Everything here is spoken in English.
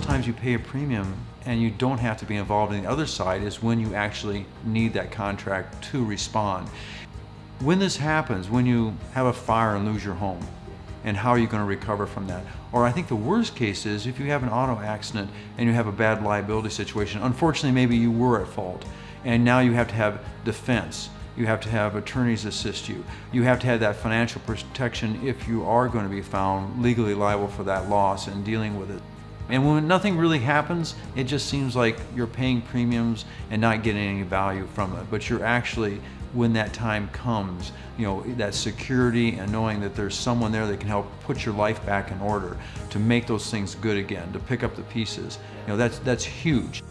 times you pay a premium and you don't have to be involved in the other side is when you actually need that contract to respond. When this happens, when you have a fire and lose your home, and how are you going to recover from that? Or I think the worst case is if you have an auto accident and you have a bad liability situation, unfortunately maybe you were at fault and now you have to have defense. You have to have attorneys assist you. You have to have that financial protection if you are going to be found legally liable for that loss and dealing with it. And when nothing really happens, it just seems like you're paying premiums and not getting any value from it. But you're actually, when that time comes, you know, that security and knowing that there's someone there that can help put your life back in order, to make those things good again, to pick up the pieces, you know, that's, that's huge.